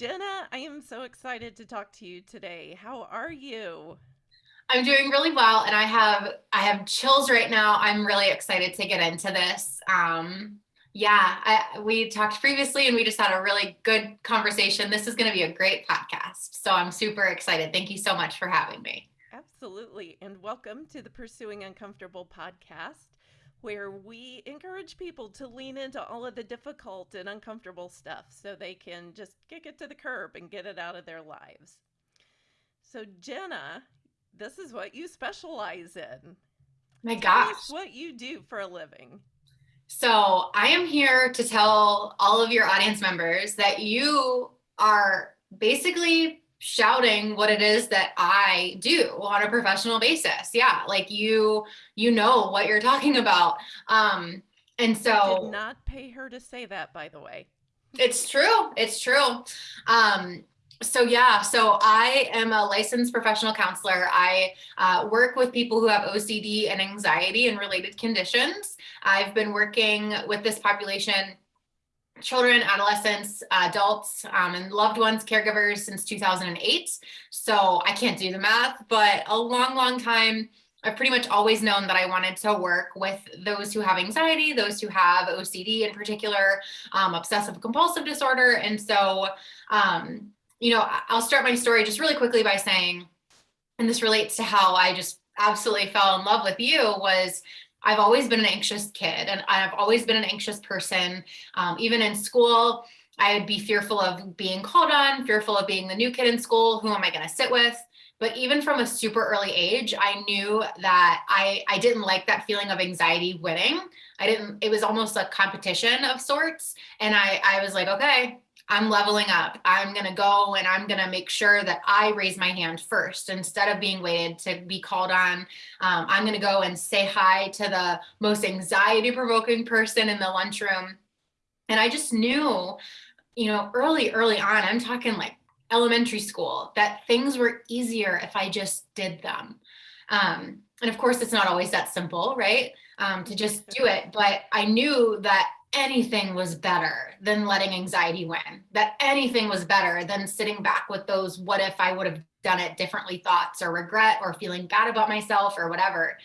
Jenna, I am so excited to talk to you today. How are you? I'm doing really well and I have I have chills right now. I'm really excited to get into this. Um yeah, I, we talked previously and we just had a really good conversation. This is going to be a great podcast. So I'm super excited. Thank you so much for having me. Absolutely. And welcome to the Pursuing Uncomfortable podcast, where we encourage people to lean into all of the difficult and uncomfortable stuff so they can just kick it to the curb and get it out of their lives. So, Jenna, this is what you specialize in. My gosh. what you do for a living. So, I am here to tell all of your audience members that you are basically shouting what it is that I do on a professional basis. Yeah, like you you know what you're talking about. Um and so I did not pay her to say that by the way. It's true. It's true. Um so yeah, so I am a licensed professional counselor. I uh, work with people who have OCD and anxiety and related conditions. I've been working with this population children, adolescents, adults, um, and loved ones, caregivers since 2008. So I can't do the math, but a long, long time. I've pretty much always known that I wanted to work with those who have anxiety, those who have OCD in particular, um, obsessive compulsive disorder. And so, um, you know, I'll start my story just really quickly by saying, and this relates to how I just absolutely fell in love with you was I've always been an anxious kid and I've always been an anxious person. Um, even in school, I would be fearful of being called on, fearful of being the new kid in school. Who am I going to sit with? But even from a super early age, I knew that I, I didn't like that feeling of anxiety winning. I didn't, it was almost a competition of sorts. And I, I was like, okay, I'm leveling up. I'm going to go and I'm going to make sure that I raise my hand first instead of being waited to be called on. Um, I'm going to go and say hi to the most anxiety provoking person in the lunchroom. And I just knew, you know, early, early on, I'm talking like elementary school, that things were easier if I just did them. Um, and of course, it's not always that simple, right? Um, to just do it. But I knew that anything was better than letting anxiety win, that anything was better than sitting back with those what if I would have done it differently thoughts or regret or feeling bad about myself or whatever.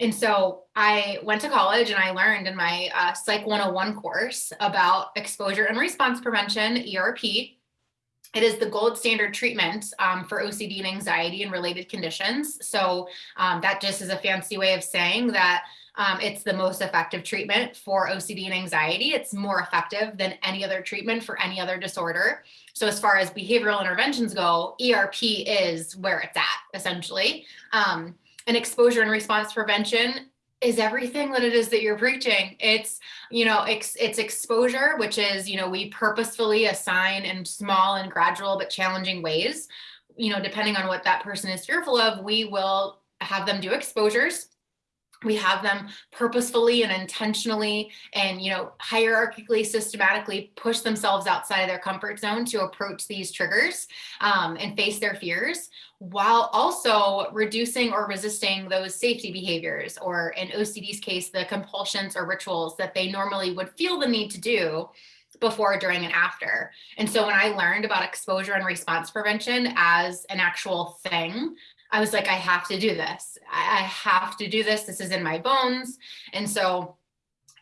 And so I went to college and I learned in my uh, Psych 101 course about exposure and response prevention, ERP. It is the gold standard treatment um, for OCD and anxiety and related conditions. So um, that just is a fancy way of saying that um, it's the most effective treatment for OCD and anxiety. It's more effective than any other treatment for any other disorder. So as far as behavioral interventions go, ERP is where it's at essentially. Um, and exposure and response prevention is everything that it is that you're preaching. It's, you know, it's, it's exposure, which is, you know, we purposefully assign in small and gradual but challenging ways, you know, depending on what that person is fearful of, we will have them do exposures we have them purposefully and intentionally and you know hierarchically systematically push themselves outside of their comfort zone to approach these triggers um, and face their fears while also reducing or resisting those safety behaviors or in ocd's case the compulsions or rituals that they normally would feel the need to do before, during, and after. And so when I learned about exposure and response prevention as an actual thing, I was like, I have to do this. I have to do this. This is in my bones. And so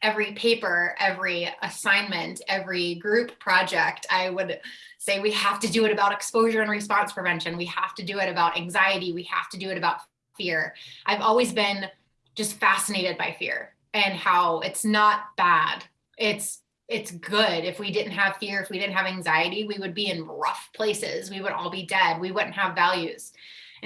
every paper, every assignment, every group project, I would say we have to do it about exposure and response prevention. We have to do it about anxiety. We have to do it about fear. I've always been just fascinated by fear and how it's not bad. It's it's good. If we didn't have fear, if we didn't have anxiety, we would be in rough places. We would all be dead. We wouldn't have values.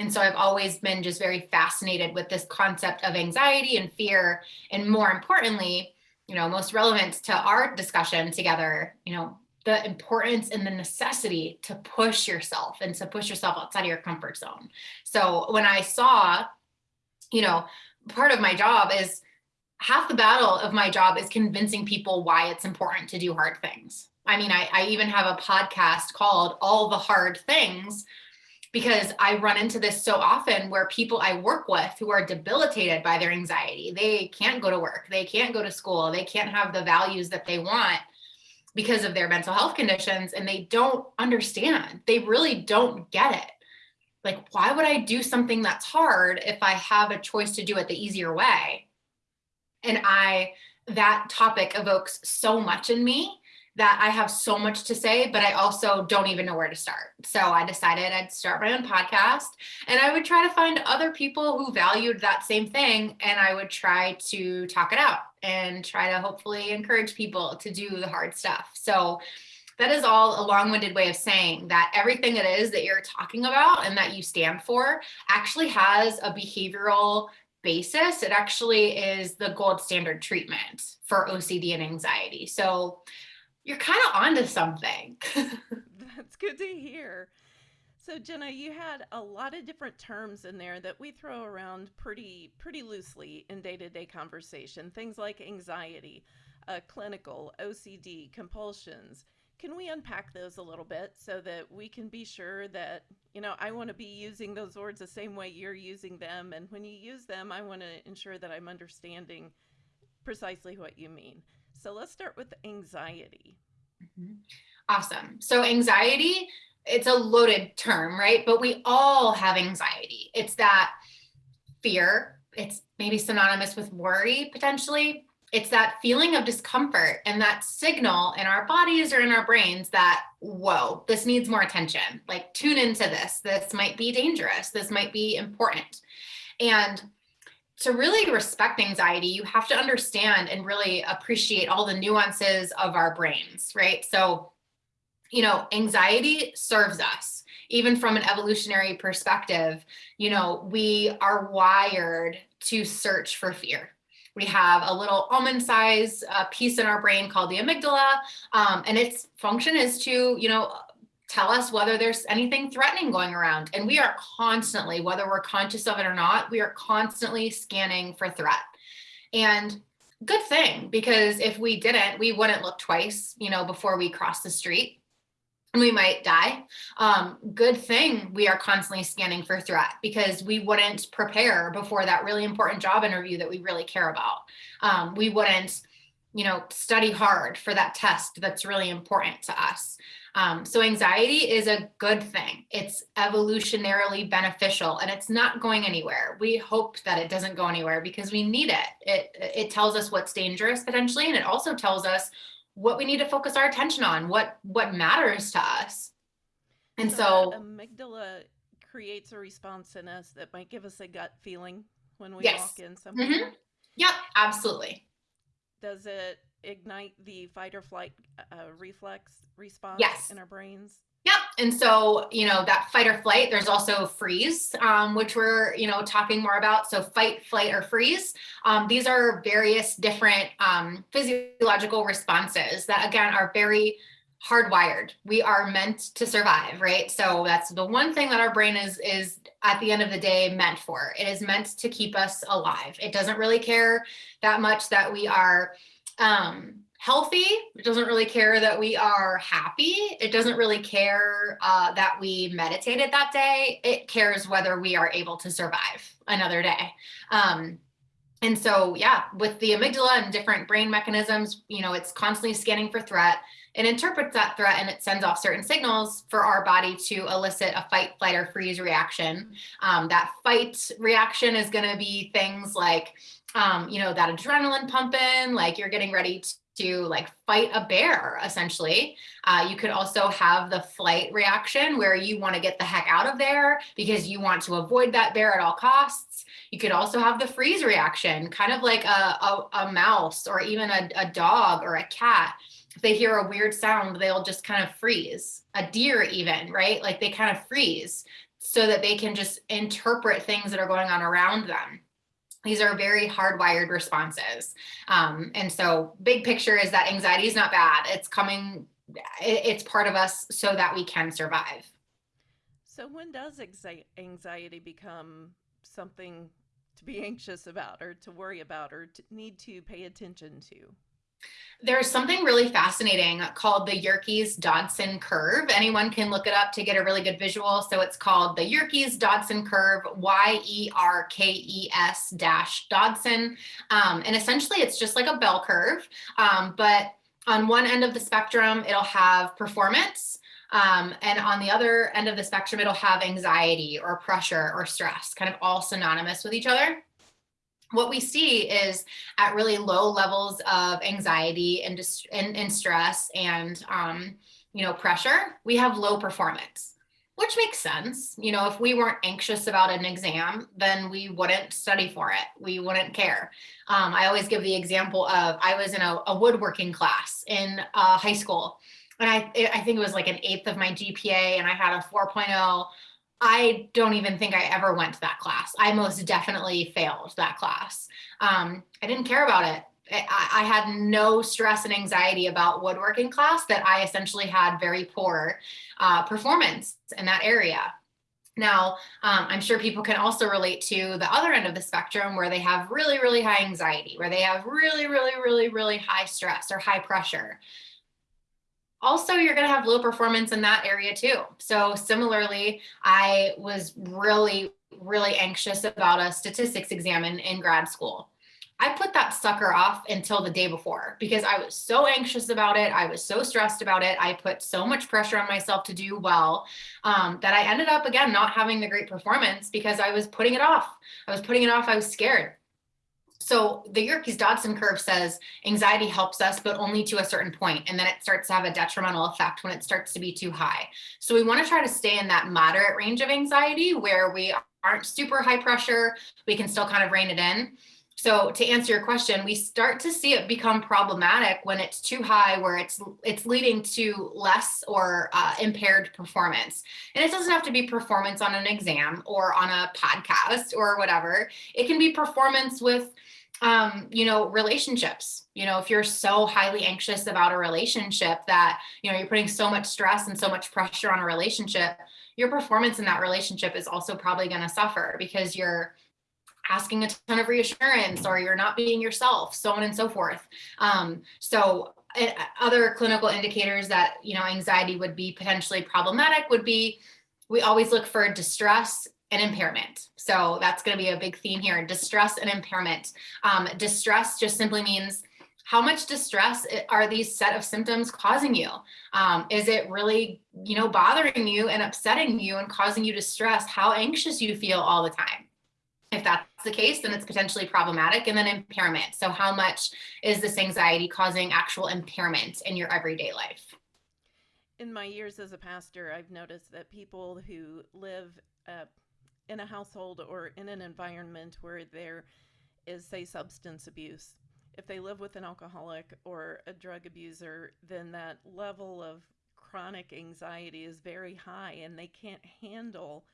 And so I've always been just very fascinated with this concept of anxiety and fear. And more importantly, you know, most relevant to our discussion together, you know, the importance and the necessity to push yourself and to push yourself outside of your comfort zone. So when I saw, you know, part of my job is half the battle of my job is convincing people why it's important to do hard things. I mean, I, I even have a podcast called All the Hard Things because I run into this so often where people I work with who are debilitated by their anxiety, they can't go to work, they can't go to school, they can't have the values that they want. because of their mental health conditions and they don't understand. They really don't get it. Like, why would I do something that's hard if I have a choice to do it the easier way? And I, that topic evokes so much in me that I have so much to say, but I also don't even know where to start. So I decided I'd start my own podcast and I would try to find other people who valued that same thing. And I would try to talk it out and try to hopefully encourage people to do the hard stuff. So that is all a long-winded way of saying that everything it is that you're talking about and that you stand for actually has a behavioral basis. It actually is the gold standard treatment for OCD and anxiety. So you're kind of onto something. That's good to hear. So Jenna, you had a lot of different terms in there that we throw around pretty pretty loosely in day-to-day conversation. Things like anxiety, uh, clinical, OCD, compulsions. Can we unpack those a little bit so that we can be sure that, you know, I want to be using those words the same way you're using them. And when you use them, I want to ensure that I'm understanding precisely what you mean. So let's start with anxiety. Mm-hmm. Awesome. So, anxiety, it's a loaded term, right? But we all have anxiety. It's that fear, it's maybe synonymous with worry potentially. It's that feeling of discomfort and that signal in our bodies or in our brains that, whoa, this needs more attention. Like, tune into this. This might be dangerous. This might be important. And to really respect anxiety, you have to understand and really appreciate all the nuances of our brains, right? So, you know, anxiety serves us, even from an evolutionary perspective. You know, we are wired to search for fear. We have a little almond size uh, piece in our brain called the amygdala, um, and its function is to, you know, tell us whether there's anything threatening going around. And we are constantly, whether we're conscious of it or not, we are constantly scanning for threat. And good thing, because if we didn't, we wouldn't look twice, you know, before we cross the street and we might die. Um, good thing we are constantly scanning for threat because we wouldn't prepare before that really important job interview that we really care about. Um, we wouldn't, you know, study hard for that test that's really important to us. Um, so anxiety is a good thing. It's evolutionarily beneficial and it's not going anywhere. We hope that it doesn't go anywhere because we need it. It it tells us what's dangerous potentially, and it also tells us what we need to focus our attention on, what what matters to us. And so, so amygdala creates a response in us that might give us a gut feeling when we yes. walk in somewhere. Mm-hmm. Yep, absolutely. Does it ignite the fight or flight uh, reflex response yes. in our brains? Yep. And so, you know, that fight or flight, there's also freeze, um, which we're, you know, talking more about. So fight, flight, or freeze. Um, these are various different um, physiological responses that, again, are very hardwired. We are meant to survive, right? So that's the one thing that our brain is is at the end of the day meant for. It is meant to keep us alive. It doesn't really care that much that we are um, healthy. It doesn't really care that we are happy. It doesn't really care uh, that we meditated that day. It cares whether we are able to survive another day. Um, and so, yeah, with the amygdala and different brain mechanisms, you know, it's constantly scanning for threat. It interprets that threat and it sends off certain signals for our body to elicit a fight, flight, or freeze reaction. Um, that fight reaction is going to be things like, um, you know, that adrenaline pumping, like you're getting ready to like fight a bear essentially. Uh, you could also have the flight reaction where you want to get the heck out of there because you want to avoid that bear at all costs. You could also have the freeze reaction kind of like a, a, a mouse or even a, a dog or a cat. If they hear a weird sound they'll just kind of freeze. A deer even right? Like they kind of freeze so that they can just interpret things that are going on around them these are very hardwired responses. Um, and so big picture is that anxiety is not bad. It's coming, it's part of us so that we can survive. So when does anxiety become something to be anxious about or to worry about or to need to pay attention to? There's something really fascinating called the Yerkes Dodson curve. Anyone can look it up to get a really good visual. So it's called the Yerkes Dodson curve, Y E R K E S dash Dodson. Um, and essentially, it's just like a bell curve, um, but on one end of the spectrum, it'll have performance. Um, and on the other end of the spectrum, it'll have anxiety or pressure or stress, kind of all synonymous with each other. What we see is at really low levels of anxiety and, and, and stress and, um, you know, pressure, we have low performance which makes sense. You know, if we weren't anxious about an exam, then we wouldn't study for it. We wouldn't care. Um, I always give the example of I was in a, a woodworking class in uh, high school, and I I think it was like an eighth of my GPA, and I had a 4.0. I don't even think I ever went to that class. I most definitely failed that class. Um, I didn't care about it. I, had no stress and anxiety about woodworking class that I essentially had very poor uh, performance in that area. Now, um, I'm sure people can also relate to the other end of the spectrum where they have really, really high anxiety, where they have really, really, really, really high stress or high pressure. Also, you're going to have low performance in that area too. So similarly, I was really, really anxious about a statistics exam in, in grad school. I put that sucker off until the day before because I was so anxious about it. I was so stressed about it. I put so much pressure on myself to do well um, that I ended up again not having the great performance because I was putting it off. I was putting it off. I was scared. So the Yerkes Dodson curve says anxiety helps us, but only to a certain point, and then it starts to have a detrimental effect when it starts to be too high. So we want to try to stay in that moderate range of anxiety where we aren't super high pressure. We can still kind of rein it in. So to answer your question, we start to see it become problematic when it's too high, where it's it's leading to less or uh, impaired performance. And it doesn't have to be performance on an exam or on a podcast or whatever. It can be performance with, um, you know, relationships. You know, if you're so highly anxious about a relationship that you know you're putting so much stress and so much pressure on a relationship, your performance in that relationship is also probably going to suffer because you're asking a ton of reassurance or you're not being yourself, so on and so forth. Um, so uh, other clinical indicators that, you know, anxiety would be potentially problematic would be, we always look for distress and impairment. So that's going to be a big theme here, distress and impairment. Um, distress just simply means how much distress are these set of symptoms causing you? Um, is it really, you know, bothering you and upsetting you and causing you to stress how anxious you feel all the time? If that's the case, then it's potentially problematic. And then impairment. So how much is this anxiety causing actual impairment in your everyday life? In my years as a pastor, I've noticed that people who live uh, in a household or in an environment where there is, say, substance abuse, if they live with an alcoholic or a drug abuser, then that level of chronic anxiety is very high and they can't handle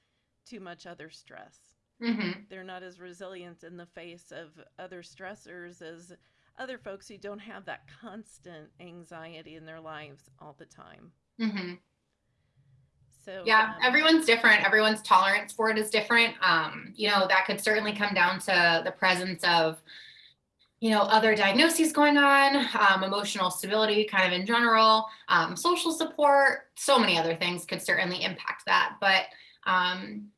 too much other stress. Mm-hmm. They're not as resilient in the face of other stressors as other folks who don't have that constant anxiety in their lives all the time. Mm-hmm. So yeah, um, everyone's different. Everyone's tolerance for it is different. Um, you know, that could certainly come down to the presence of, you know, other diagnoses going on, um, emotional stability, kind of in general, um, social support, so many other things could certainly impact that. But um,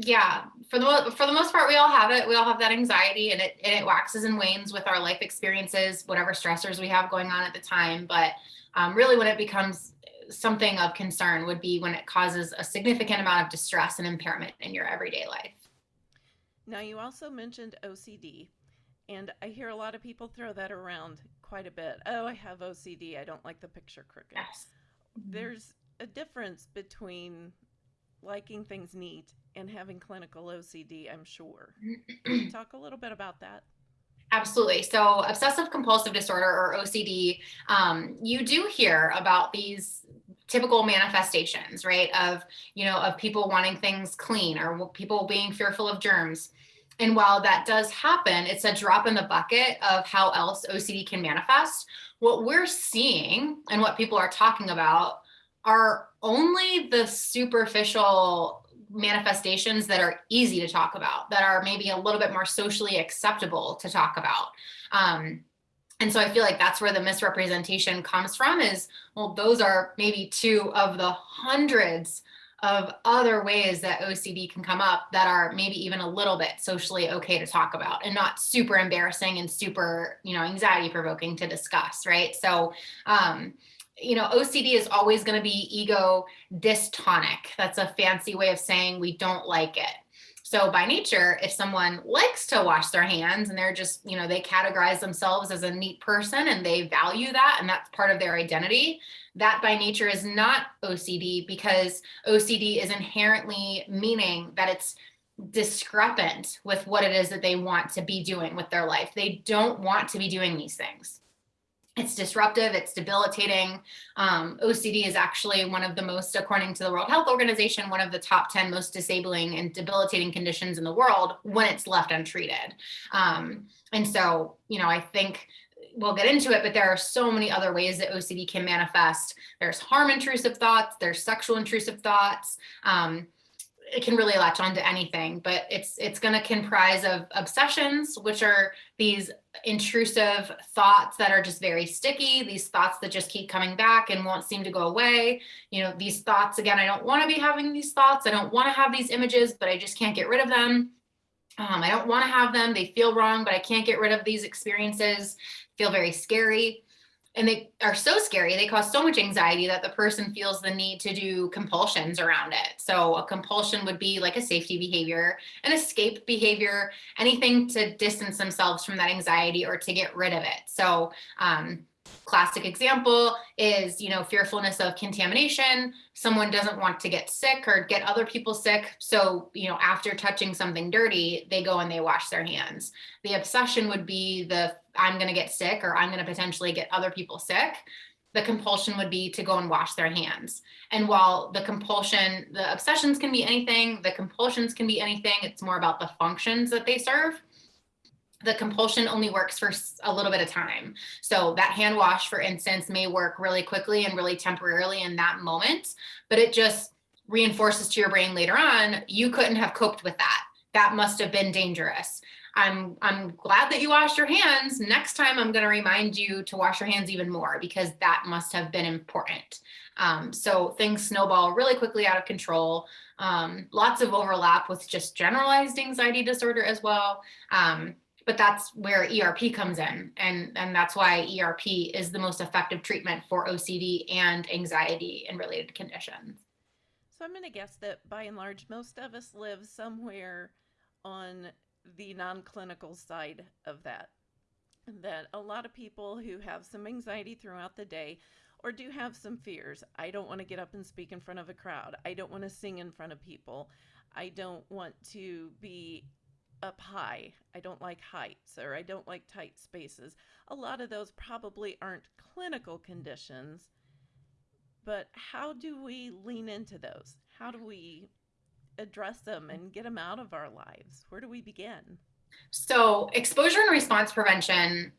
yeah for the for the most part we all have it we all have that anxiety and it and it waxes and wanes with our life experiences whatever stressors we have going on at the time but um, really when it becomes something of concern would be when it causes a significant amount of distress and impairment in your everyday life now you also mentioned ocd and i hear a lot of people throw that around quite a bit oh i have ocd i don't like the picture crooked yes. there's a difference between liking things neat and having clinical OCD, I'm sure. talk a little bit about that? Absolutely. So, obsessive compulsive disorder or OCD, um, you do hear about these typical manifestations, right? Of, you know, of people wanting things clean or people being fearful of germs. And while that does happen, it's a drop in the bucket of how else OCD can manifest. What we're seeing and what people are talking about are only the superficial manifestations that are easy to talk about, that are maybe a little bit more socially acceptable to talk about. Um, and so I feel like that's where the misrepresentation comes from is, well, those are maybe two of the hundreds of other ways that OCD can come up that are maybe even a little bit socially okay to talk about and not super embarrassing and super, you know, anxiety provoking to discuss, right? So, um, you know, OCD is always going to be ego dystonic. That's a fancy way of saying we don't like it. So by nature, if someone likes to wash their hands and they're just, you know, they categorize themselves as a neat person and they value that and that's part of their identity, that by nature is not OCD because OCD is inherently meaning that it's discrepant with what it is that they want to be doing with their life. They don't want to be doing these things it's disruptive, it's debilitating. Um, OCD is actually one of the most, according to the World Health Organization, one of the top 10 most disabling and debilitating conditions in the world when it's left untreated. Um, and so, you know, I think we'll get into it, but there are so many other ways that OCD can manifest. There's harm intrusive thoughts, there's sexual intrusive thoughts. Um, it can really latch onto anything, but it's it's going to comprise of obsessions, which are these intrusive thoughts that are just very sticky, these thoughts that just keep coming back and won't seem to go away. You know, these thoughts, again, I don't want to be having these thoughts. I don't want to have these images, but I just can't get rid of them. Um, I don't want to have them. They feel wrong, but I can't get rid of these experiences. Feel very scary and they are so scary they cause so much anxiety that the person feels the need to do compulsions around it. So a compulsion would be like a safety behavior an escape behavior anything to distance themselves from that anxiety or to get rid of it. So um, classic example is you know fearfulness of contamination. Someone doesn't want to get sick or get other people sick. So you know after touching something dirty they go and they wash their hands. The obsession would be the i'm going to get sick or i'm going to potentially get other people sick. The compulsion would be to go and wash their hands. And while the compulsion the obsessions can be anything the compulsions can be anything it's more about the functions that they serve the compulsion only works for a little bit of time. So that hand wash, for instance, may work really quickly and really temporarily in that moment, but it just reinforces to your brain later on, you couldn't have coped with that. That must have been dangerous. I'm, I'm glad that you washed your hands. Next time I'm gonna remind you to wash your hands even more because that must have been important. Um, so things snowball really quickly out of control. Um, lots of overlap with just generalized anxiety disorder as well. Um, but that's where ERP comes in. And, and that's why ERP is the most effective treatment for OCD and anxiety and related conditions. So I'm going to guess that by and large, most of us live somewhere on the non clinical side of that. That a lot of people who have some anxiety throughout the day or do have some fears. I don't want to get up and speak in front of a crowd. I don't want to sing in front of people. I don't want to be up high. I don't like heights or I don't like tight spaces. A lot of those probably aren't clinical conditions, but how do we lean into those? How do we address them and get them out of our lives? Where do we begin? So, exposure and response prevention,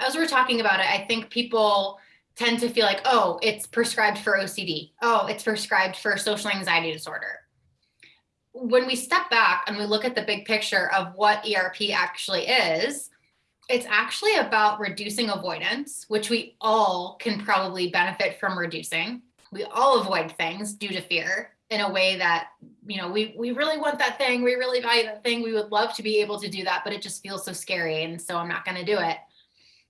as we're talking about it, I think people tend to feel like, oh, it's prescribed for OCD. Oh, it's prescribed for social anxiety disorder when we step back and we look at the big picture of what ERP actually is, it's actually about reducing avoidance, which we all can probably benefit from reducing. We all avoid things due to fear in a way that, you know, we, we really want that thing. We really value that thing. We would love to be able to do that, but it just feels so scary. And so I'm not going to do it.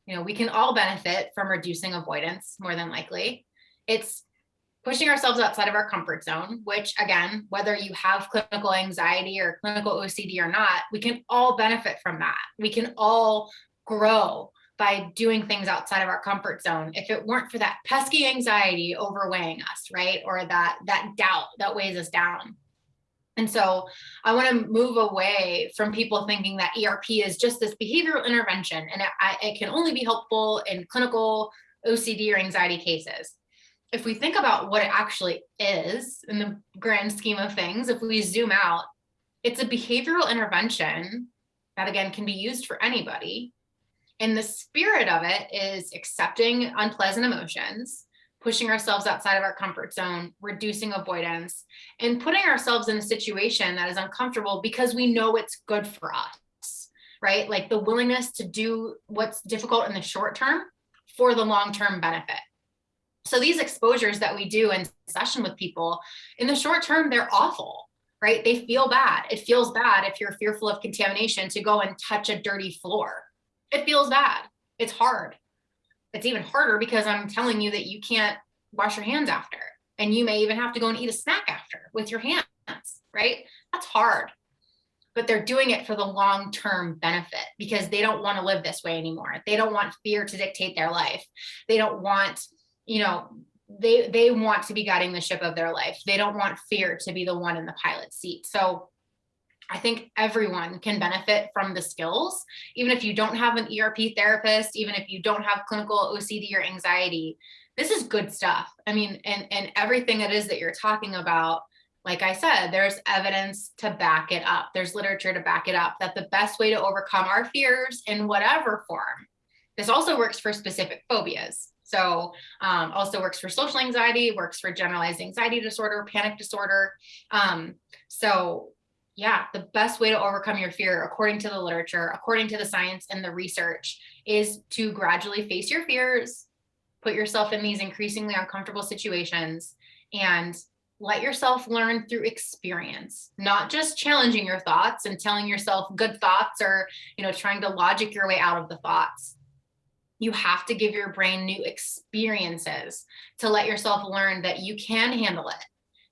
You know, we can all benefit from reducing avoidance more than likely. It's pushing ourselves outside of our comfort zone, which again, whether you have clinical anxiety or clinical OCD or not, we can all benefit from that. We can all grow by doing things outside of our comfort zone. If it weren't for that pesky anxiety overweighing us right or that that doubt that weighs us down. And so i want to move away from people thinking that erp is just this behavioral intervention and it, it can only be helpful in clinical ocd or anxiety cases if we think about what it actually is in the grand scheme of things, if we zoom out, it's a behavioral intervention that again can be used for anybody. And the spirit of it is accepting unpleasant emotions, pushing ourselves outside of our comfort zone, reducing avoidance, and putting ourselves in a situation that is uncomfortable because we know it's good for us, right? Like the willingness to do what's difficult in the short term for the long term benefit. So these exposures that we do in session with people in the short term, they're awful, right? They feel bad. It feels bad if you're fearful of contamination to go and touch a dirty floor. It feels bad. It's hard. It's even harder because I'm telling you that you can't wash your hands after. And you may even have to go and eat a snack after with your hands, right? That's hard. But they're doing it for the long term benefit because they don't want to live this way anymore. They don't want fear to dictate their life. They don't want, you know, they they want to be guiding the ship of their life. They don't want fear to be the one in the pilot seat. So I think everyone can benefit from the skills, even if you don't have an ERP therapist, even if you don't have clinical OCD or anxiety, this is good stuff. I mean, and, and everything it is that you're talking about, like I said, there's evidence to back it up. There's literature to back it up that the best way to overcome our fears in whatever form, this also works for specific phobias. So um, also works for social anxiety, works for generalized anxiety disorder, panic disorder. Um, so yeah, the best way to overcome your fear, according to the literature, according to the science and the research, is to gradually face your fears, put yourself in these increasingly uncomfortable situations and let yourself learn through experience not just challenging your thoughts and telling yourself good thoughts or you know trying to logic your way out of the thoughts you have to give your brain new experiences to let yourself learn that you can handle it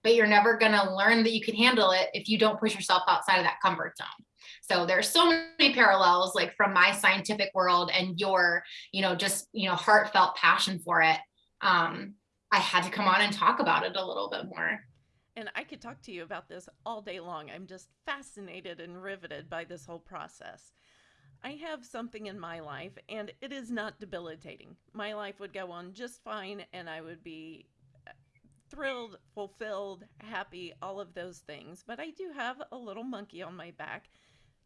but you're never going to learn that you can handle it if you don't push yourself outside of that comfort zone so there's so many parallels like from my scientific world and your, you know, just, you know, heartfelt passion for it. Um, I had to come on and talk about it a little bit more. And I could talk to you about this all day long. I'm just fascinated and riveted by this whole process. I have something in my life and it is not debilitating. My life would go on just fine and I would be uh, thrilled, fulfilled, happy, all of those things. But I do have a little monkey on my back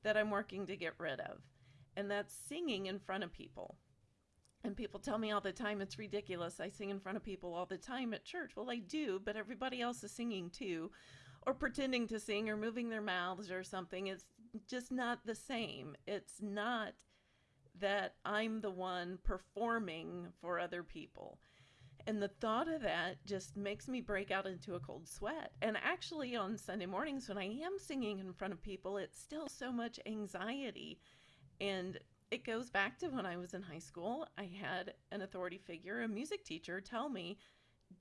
that I'm working to get rid of, and that's singing in front of people. And people tell me all the time it's ridiculous. I sing in front of people all the time at church. Well, I do, but everybody else is singing too, or pretending to sing, or moving their mouths or something. It's just not the same. It's not that I'm the one performing for other people. And the thought of that just makes me break out into a cold sweat. And actually, on Sunday mornings, when I am singing in front of people, it's still so much anxiety. And it goes back to when I was in high school. I had an authority figure, a music teacher, tell me,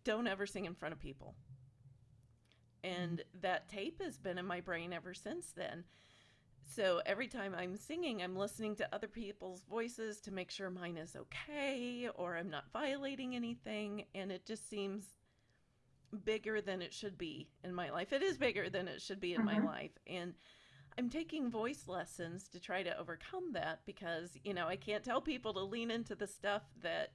don't ever sing in front of people. And that tape has been in my brain ever since then. So every time I'm singing, I'm listening to other people's voices to make sure mine is okay or I'm not violating anything. And it just seems bigger than it should be in my life. It is bigger than it should be in mm-hmm. my life. And I'm taking voice lessons to try to overcome that because, you know, I can't tell people to lean into the stuff that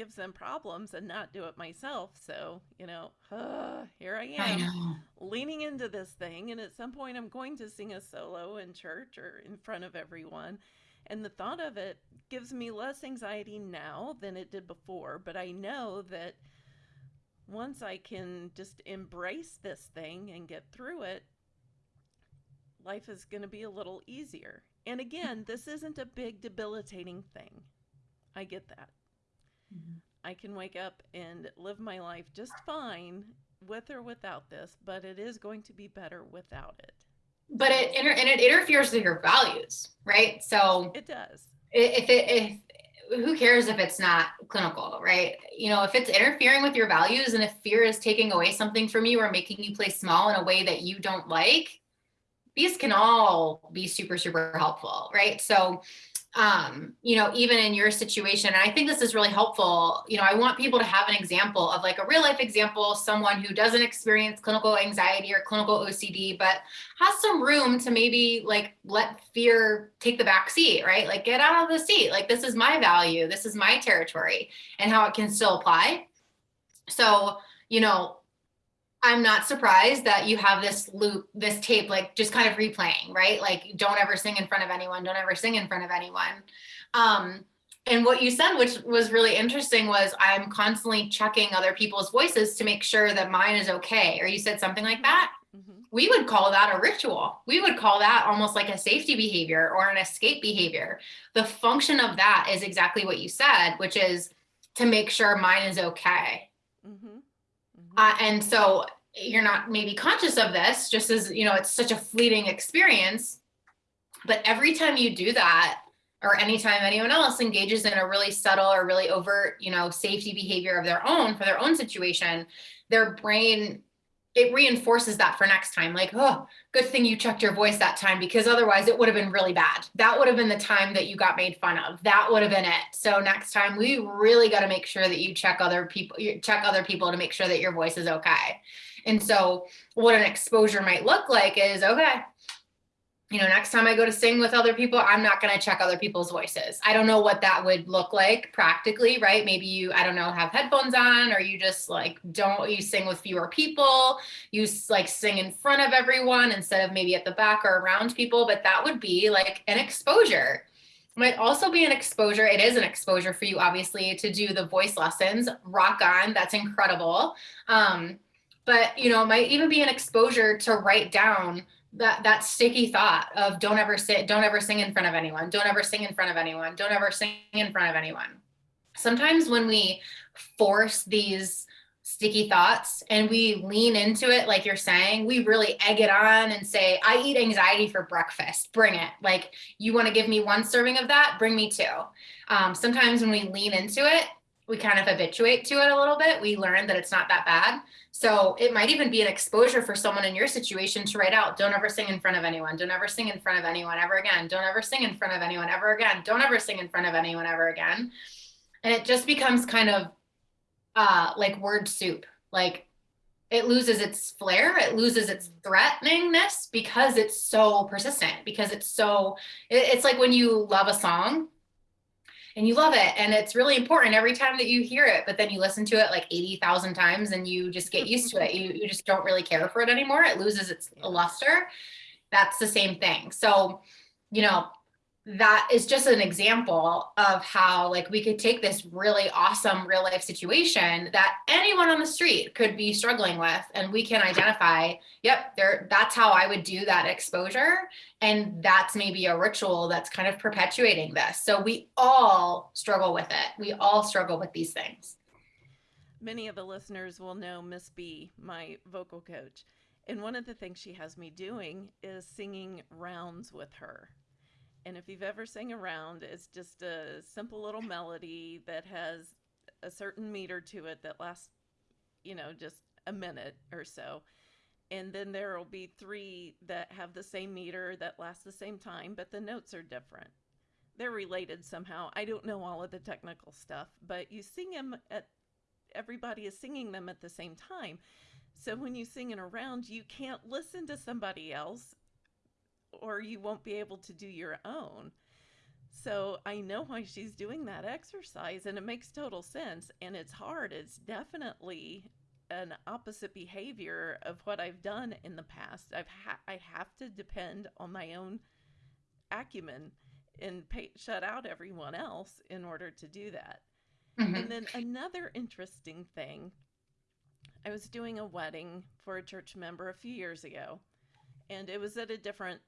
gives them problems and not do it myself. So, you know, uh, here I am I leaning into this thing. And at some point, I'm going to sing a solo in church or in front of everyone. And the thought of it gives me less anxiety now than it did before. But I know that once I can just embrace this thing and get through it, life is going to be a little easier. And again, this isn't a big debilitating thing. I get that. Mm-hmm. I can wake up and live my life just fine with or without this, but it is going to be better without it. But it inter- and it interferes with your values, right? So it does. If it if who cares if it's not clinical, right? You know, if it's interfering with your values and if fear is taking away something from you or making you play small in a way that you don't like, these can all be super super helpful, right? So um, you know, even in your situation. And I think this is really helpful. You know, I want people to have an example of like a real life example, someone who doesn't experience clinical anxiety or clinical OCD, but has some room to maybe like let fear take the back seat, right? Like get out of the seat. Like this is my value, this is my territory, and how it can still apply. So, you know, I'm not surprised that you have this loop, this tape, like just kind of replaying, right? Like, don't ever sing in front of anyone, don't ever sing in front of anyone. Um, and what you said, which was really interesting, was I'm constantly checking other people's voices to make sure that mine is okay. Or you said something like that. Mm-hmm. We would call that a ritual. We would call that almost like a safety behavior or an escape behavior. The function of that is exactly what you said, which is to make sure mine is okay. Mm-hmm. Mm-hmm. Uh, and so you're not maybe conscious of this, just as you know, it's such a fleeting experience. But every time you do that, or anytime anyone else engages in a really subtle or really overt, you know, safety behavior of their own for their own situation, their brain it reinforces that for next time like oh good thing you checked your voice that time because otherwise it would have been really bad. That would have been the time that you got made fun of. That would have been it. So next time we really got to make sure that you check other people check other people to make sure that your voice is okay. And so what an exposure might look like is okay you know, next time I go to sing with other people, I'm not going to check other people's voices. I don't know what that would look like practically, right? Maybe you, I don't know, have headphones on, or you just like don't, you sing with fewer people, you like sing in front of everyone instead of maybe at the back or around people. But that would be like an exposure. might also be an exposure. It is an exposure for you, obviously, to do the voice lessons. Rock on. That's incredible. Um, but, you know, it might even be an exposure to write down that that sticky thought of don't ever sit don't ever sing in front of anyone don't ever sing in front of anyone don't ever sing in front of anyone. Sometimes when we force these sticky thoughts and we lean into it like you're saying we really egg it on and say i eat anxiety for breakfast. Bring it. Like you want to give me one serving of that? Bring me two. Um, sometimes when we lean into it we kind of habituate to it a little bit we learn that it's not that bad so it might even be an exposure for someone in your situation to write out, don't ever sing in front of anyone. Don't ever sing in front of anyone ever again. Don't ever sing in front of anyone ever again. Don't ever sing in front of anyone ever again. And it just becomes kind of uh, like word soup. Like it loses its flair, it loses its threateningness because it's so persistent, because it's so, it's like when you love a song and you love it and it's really important every time that you hear it but then you listen to it like 80,000 times and you just get used to it. You, you just don't really care for it anymore. It loses its luster. That's the same thing. So you know that is just an example of how like we could take this really awesome real life situation that anyone on the street could be struggling with and we can identify yep there that's how i would do that exposure and that's maybe a ritual that's kind of perpetuating this. So we all struggle with it. We all struggle with these things. Many of the listeners will know miss b my vocal coach and one of the things she has me doing is singing rounds with her and if you've ever sang around, it's just a simple little melody that has a certain meter to it that lasts, you know, just a minute or so. And then there will be three that have the same meter that last the same time, but the notes are different. They're related somehow. I don't know all of the technical stuff, but you sing them at everybody is singing them at the same time. So when you sing in a round, you can't listen to somebody else or you won't be able to do your own. So I know why she's doing that exercise and it makes total sense and it's hard. It's definitely an opposite behavior of what I've done in the past. I've ha- I have to depend on my own acumen and pay- shut out everyone else in order to do that. Mm-hmm. And then another interesting thing, I was doing a wedding for a church member a few years ago and it was at a different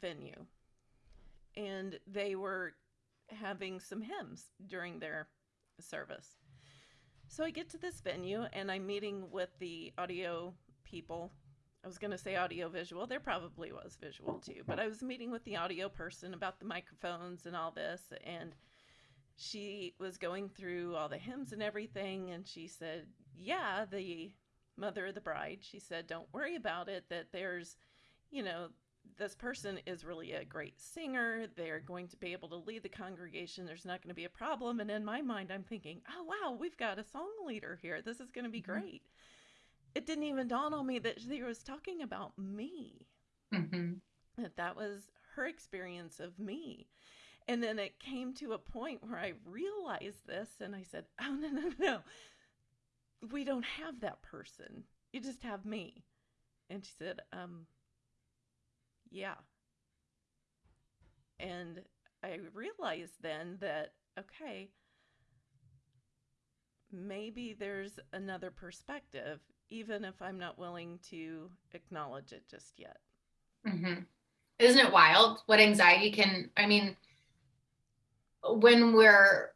venue. And they were having some hymns during their service. So I get to this venue and I'm meeting with the audio people. I was going to say audio visual. There probably was visual too, but I was meeting with the audio person about the microphones and all this. And she was going through all the hymns and everything. And she said, Yeah, the mother of the bride, she said, Don't worry about it, that there's you know, this person is really a great singer. They're going to be able to lead the congregation. There's not going to be a problem. And in my mind, I'm thinking, oh, wow, we've got a song leader here. This is going to be mm-hmm. great. It didn't even dawn on me that she was talking about me. Mm-hmm. That that was her experience of me. And then it came to a point where I realized this and I said, oh, no, no, no. We don't have that person. You just have me. And she said, um, yeah. And I realized then that, okay, maybe there's another perspective, even if I'm not willing to acknowledge it just yet. Mm-hmm. Isn't it wild what anxiety can? I mean, when we're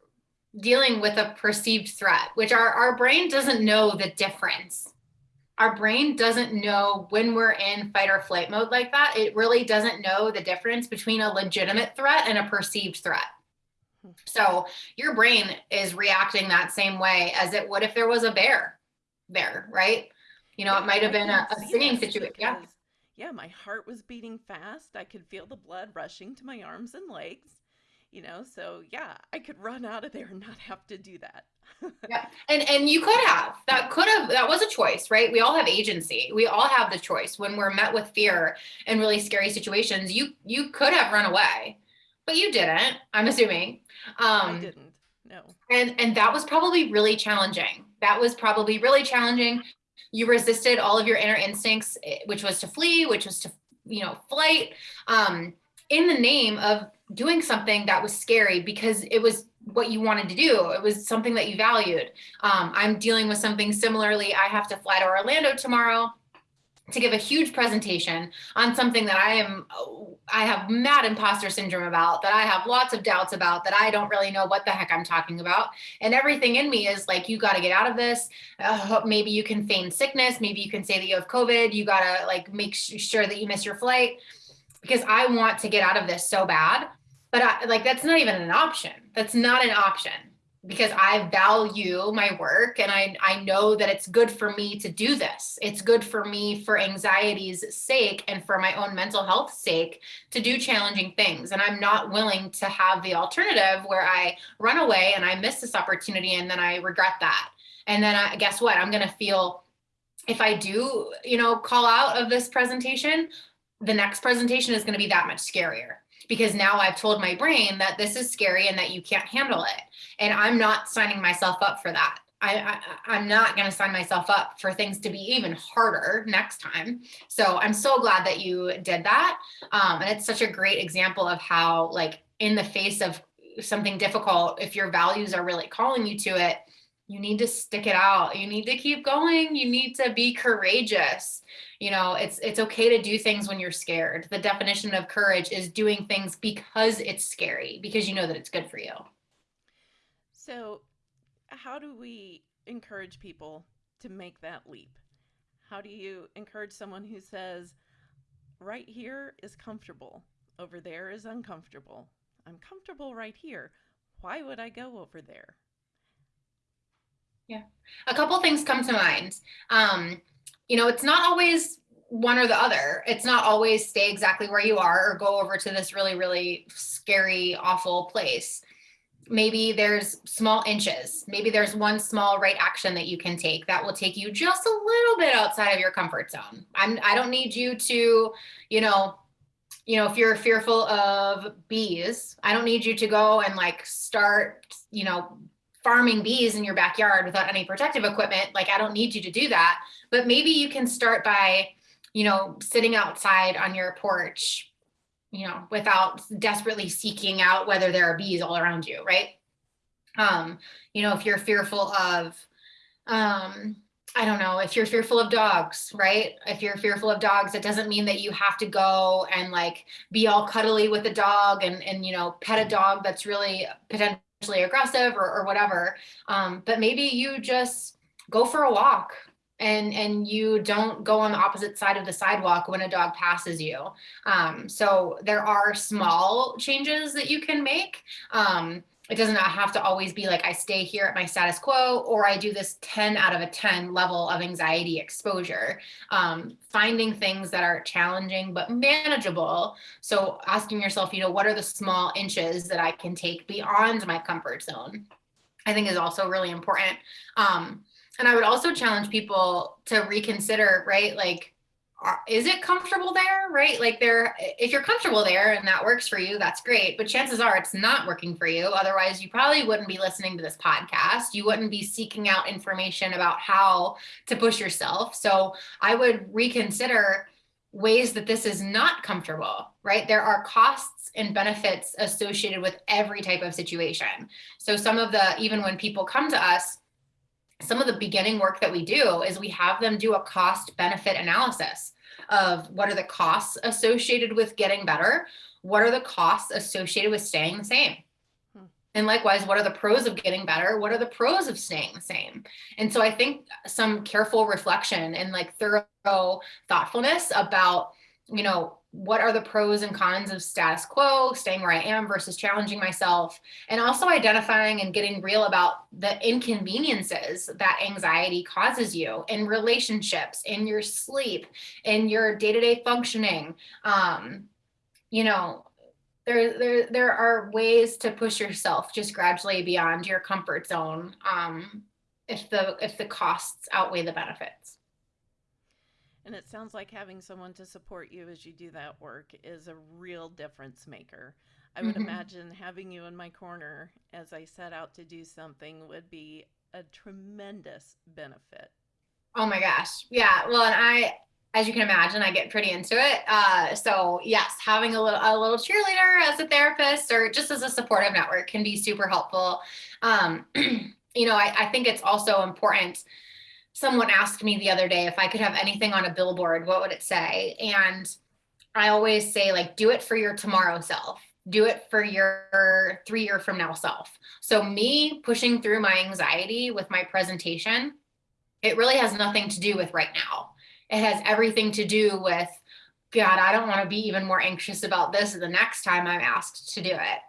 dealing with a perceived threat, which our, our brain doesn't know the difference. Our brain doesn't know when we're in fight or flight mode like that. It really doesn't know the difference between a legitimate threat and a perceived threat. So your brain is reacting that same way as it would if there was a bear there, right? You know, yeah, it might have been a, a singing situation. Yeah. Yeah, my heart was beating fast. I could feel the blood rushing to my arms and legs you know so yeah i could run out of there and not have to do that yeah and and you could have that could have that was a choice right? We all have agency. We all have the choice. When we're met with fear and really scary situations you you could have run away but you didn't i'm assuming. Um i didn't no. and and that was probably really challenging. That was probably really challenging. You resisted all of your inner instincts eh, which was to flee which was to you know flight um in the name of doing something that was scary because it was what you wanted to do. It was something that you valued. Um, I'm dealing with something similarly. I have to fly to Orlando tomorrow to give a huge presentation on something that I am, I have mad imposter syndrome about, that I have lots of doubts about, that I don't really know what the heck I'm talking about. And everything in me is like, you got to get out of this. Uh, maybe you can feign sickness. Maybe you can say that you have COVID. You got to like make sure that you miss your flight because I want to get out of this so bad but I, like that's not even an option that's not an option because i value my work and i i know that it's good for me to do this. It's good for me for anxiety's sake and for my own mental health sake to do challenging things. And i'm not willing to have the alternative where i run away and i miss this opportunity and then i regret that. And then I, guess what? I'm going to feel if i do you know call out of this presentation the next presentation is going to be that much scarier because now I've told my brain that this is scary and that you can't handle it. And I'm not signing myself up for that. I, I, am not going to sign myself up for things to be even harder next time. So I'm so glad that you did that. Um, and it's such a great example of how, like, in the face of something difficult, if your values are really calling you to it, you need to stick it out. You need to keep going. You need to be courageous you know it's it's okay to do things when you're scared. The definition of courage is doing things because it's scary because you know that it's good for you. So how do we encourage people to make that leap? How do you encourage someone who says right here is comfortable over there is uncomfortable. I'm comfortable right here. Why would i go over there? Yeah. A couple things come to mind. Um you know, it's not always one or the other. It's not always stay exactly where you are or go over to this really, really scary, awful place. Maybe there's small inches. Maybe there's one small right action that you can take that will take you just a little bit outside of your comfort zone. I'm, I don't need you to, you know, you know, if you're fearful of bees, I don't need you to go and like start, you know, farming bees in your backyard without any protective equipment. Like, I don't need you to do that. But maybe you can start by, you know, sitting outside on your porch, you know, without desperately seeking out whether there are bees all around you, right? Um, you know, if you're fearful of, um, I don't know, if you're fearful of dogs, right? If you're fearful of dogs, it doesn't mean that you have to go and like be all cuddly with a dog and, and, you know, pet a dog that's really potentially aggressive or, or whatever. Um, but maybe you just go for a walk and and you don't go on the opposite side of the sidewalk when a dog passes you. Um, so there are small changes that you can make. Um, it doesn't have to always be like I stay here at my status quo or I do this 10 out of a 10 level of anxiety exposure. Um, finding things that are challenging but manageable. So asking yourself, you know, what are the small inches that I can take beyond my comfort zone? I think is also really important. Um, and I would also challenge people to reconsider, right? Like, is it comfortable there right? Like there if you're comfortable there and that works for you that's great. But chances are it's not working for you. Otherwise you probably wouldn't be listening to this podcast. You wouldn't be seeking out information about how to push yourself. So i would reconsider ways that this is not comfortable right? There are costs and benefits associated with every type of situation. So some of the even when people come to us some of the beginning work that we do is we have them do a cost benefit analysis of what are the costs associated with getting better? What are the costs associated with staying the same? Hmm. And likewise, what are the pros of getting better? What are the pros of staying the same? And so I think some careful reflection and like thorough thoughtfulness about, you know, what are the pros and cons of status quo, staying where I am versus challenging myself, and also identifying and getting real about the inconveniences that anxiety causes you in relationships, in your sleep, in your day-to-day functioning. Um, you know, there, there, there are ways to push yourself just gradually beyond your comfort zone um, if the if the costs outweigh the benefits. And it sounds like having someone to support you as you do that work is a real difference maker. I would mm-hmm. imagine having you in my corner as I set out to do something would be a tremendous benefit. Oh my gosh. Yeah. Well, and I, as you can imagine, I get pretty into it. Uh, so yes, having a little, a little cheerleader as a therapist or just as a supportive network can be super helpful. Um, you know, I, I think it's also important someone asked me the other day if I could have anything on a billboard, what would it say? And I always say, like, do it for your tomorrow self. Do it for your three year from now self. So, me pushing through my anxiety with my presentation, it really has nothing to do with right now. It has everything to do with, God, I don't want to be even more anxious about this the next time I'm asked to do it.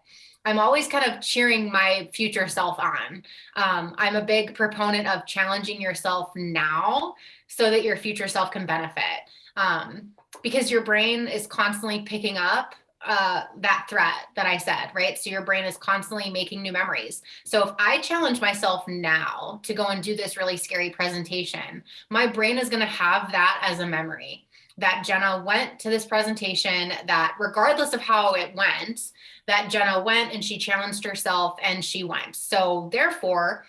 I'm always kind of cheering my future self on. Um, I'm a big proponent of challenging yourself now so that your future self can benefit. Um, because your brain is constantly picking up uh, that threat that I said, right? So your brain is constantly making new memories. So if I challenge myself now to go and do this really scary presentation, my brain is going to have that as a memory that Jenna went to this presentation that regardless of how it went, that Jenna went and she challenged herself and she went. So therefore,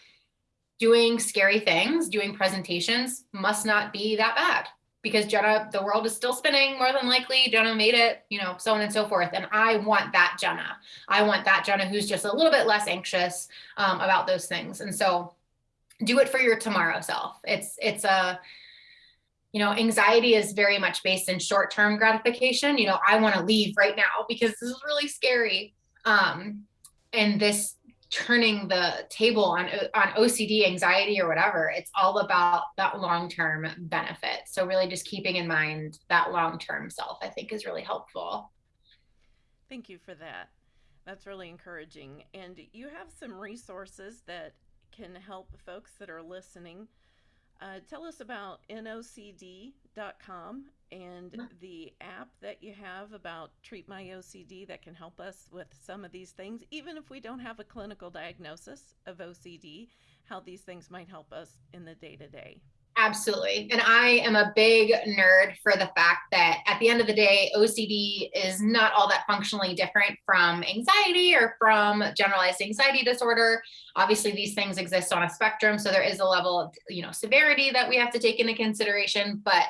doing scary things, doing presentations must not be that bad because Jenna, the world is still spinning more than likely. Jenna made it, you know, so on and so forth. And I want that Jenna. I want that Jenna who's just a little bit less anxious um, about those things. And so do it for your tomorrow self. It's, it's a, you know, anxiety is very much based in short term gratification. You know, I want to leave right now because this is really scary. Um, and this turning the table on on OCD, anxiety, or whatever, it's all about that long term benefit. So really, just keeping in mind that long term self, I think, is really helpful. Thank you for that. That's really encouraging. And you have some resources that can help folks that are listening uh, tell us about nocd.com and the app that you have about Treat My OCD that can help us with some of these things, even if we don't have a clinical diagnosis of OCD, how these things might help us in the day to day. Absolutely. And I am a big nerd for the fact that at the end of the day, OCD is not all that functionally different from anxiety or from generalized anxiety disorder. Obviously, these things exist on a spectrum. So there is a level of, you know, severity that we have to take into consideration. But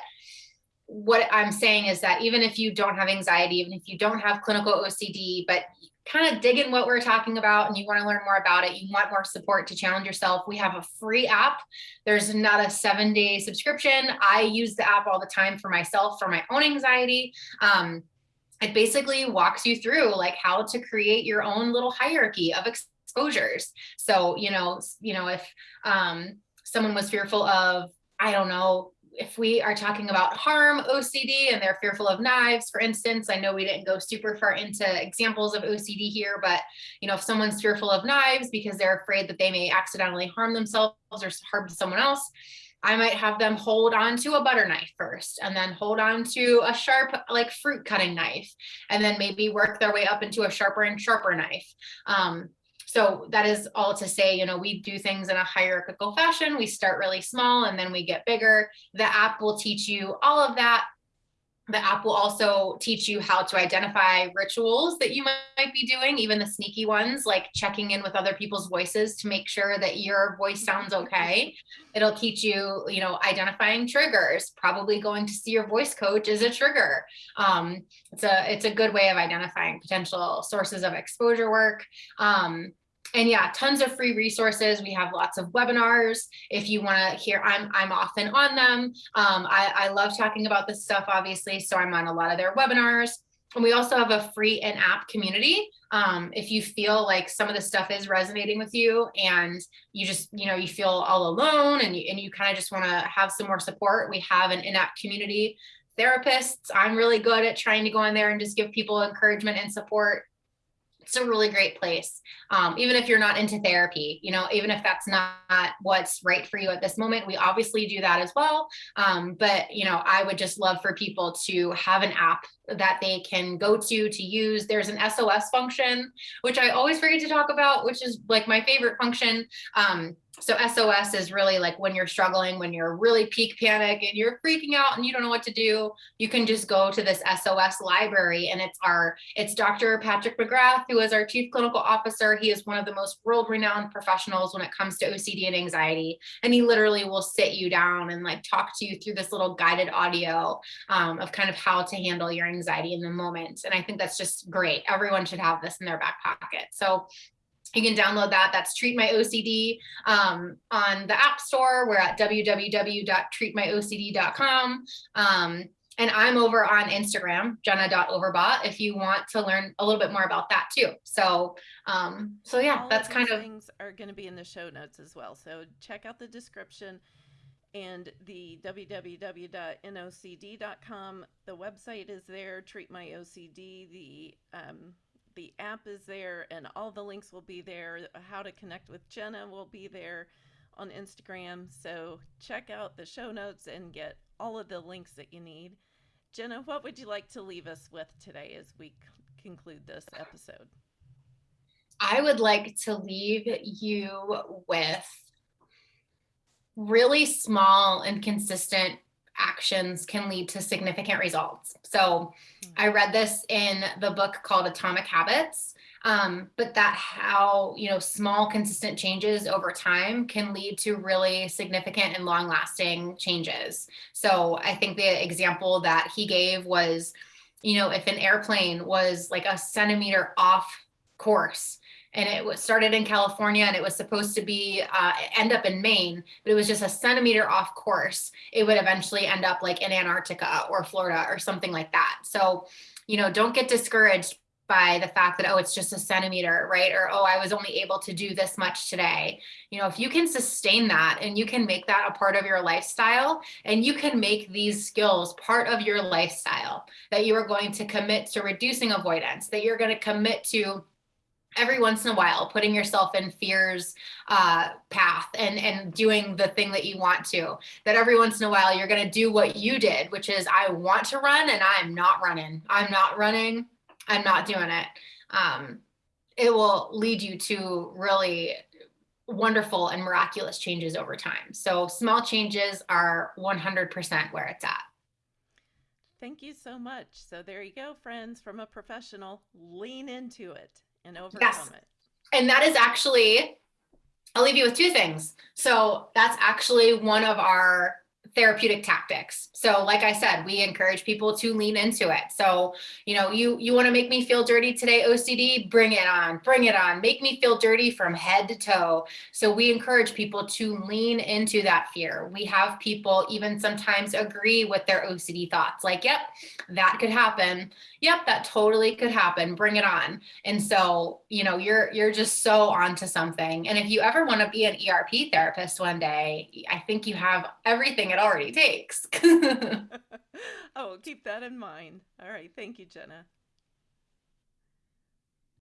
what I'm saying is that even if you don't have anxiety, even if you don't have clinical OCD, but kind of digging what we're talking about and you want to learn more about it, you want more support to challenge yourself, we have a free app. There's not a seven day subscription. I use the app all the time for myself, for my own anxiety. Um, it basically walks you through like how to create your own little hierarchy of exposures. So, you know, you know, if um, someone was fearful of, I don't know, if we are talking about harm OCD and they're fearful of knives, for instance, I know we didn't go super far into examples of OCD here, but you know, if someone's fearful of knives because they're afraid that they may accidentally harm themselves or harm someone else, I might have them hold on to a butter knife first and then hold on to a sharp like fruit cutting knife and then maybe work their way up into a sharper and sharper knife. Um, so that is all to say, you know, we do things in a hierarchical fashion. We start really small and then we get bigger. The app will teach you all of that. The app will also teach you how to identify rituals that you might be doing, even the sneaky ones, like checking in with other people's voices to make sure that your voice sounds okay. It'll teach you, you know, identifying triggers. Probably going to see your voice coach is a trigger. Um, it's a it's a good way of identifying potential sources of exposure work. Um, and yeah, tons of free resources. We have lots of webinars. If you want to hear, I'm I'm often on them. Um, I, I love talking about this stuff, obviously, so I'm on a lot of their webinars. And we also have a free in-app community. Um, if you feel like some of the stuff is resonating with you and you just, you know, you feel all alone and you, and you kind of just want to have some more support, we have an in-app community therapists. I'm really good at trying to go in there and just give people encouragement and support it's a really great place. Um, even if you're not into therapy, you know, even if that's not what's right for you at this moment, we obviously do that as well. Um, but, you know, I would just love for people to have an app that they can go to to use. There's an SOS function, which I always forget to talk about, which is like my favorite function. Um, so SOS is really like when you're struggling, when you're really peak panic and you're freaking out and you don't know what to do, you can just go to this SOS library and it's our, it's Dr. Patrick McGrath, who is our chief clinical officer. He is one of the most world renowned professionals when it comes to OCD and anxiety. And he literally will sit you down and like talk to you through this little guided audio um, of kind of how to handle your anxiety in the moment. And I think that's just great. Everyone should have this in their back pocket. So you can download that. That's Treat My OCD um, on the App Store. We're at www.treatmyocd.com. Um, and I'm over on Instagram, jenna.overbaugh, if you want to learn a little bit more about that too. So, um, so yeah, All that's of kind of things are going to be in the show notes as well. So check out the description and the www.nocd.com. The website is there. Treat My OCD. The um, the app is there, and all the links will be there. How to connect with Jenna will be there on Instagram. So check out the show notes and get all of the links that you need. Jenna, what would you like to leave us with today as we conclude this episode? I would like to leave you with really small and consistent actions can lead to significant results. So I read this in the book called Atomic Habits. Um, but that how you know small consistent changes over time can lead to really significant and long lasting changes so i think the example that he gave was you know if an airplane was like a centimeter off course and it was started in California and it was supposed to be uh, end up in Maine, but it was just a centimeter off course. It would eventually end up like in Antarctica or Florida or something like that. So, you know, don't get discouraged by the fact that oh it's just a centimeter right or oh i was only able to do this much today you know if you can sustain that and you can make that a part of your lifestyle and you can make these skills part of your lifestyle that you are going to commit to reducing avoidance that you're going to commit to every once in a while putting yourself in fear's uh, path and and doing the thing that you want to that every once in a while you're going to do what you did which is i want to run and i'm not running. I'm not running. I'm not doing it. Um, it will lead you to really wonderful and miraculous changes over time. So small changes are 100% where it's at. Thank you so much. So there you go, friends, from a professional. Lean into it and overcome Yes. it. and that is actually i'll leave you with two things so that's actually one of our therapeutic tactics. So like i said we encourage people to lean into it. So you know you you want to make me feel dirty today ocd bring it on bring it on. Make me feel dirty from head to toe. So we encourage people to lean into that fear. We have people even sometimes agree with their ocd thoughts like yep that could happen. Yep that totally could happen. Bring it on. And so you know you're you're just so onto something. And if you ever want to be an erp therapist one day i think you have everything it already takes oh, keep that in mind. All right. Thank you, Jenna.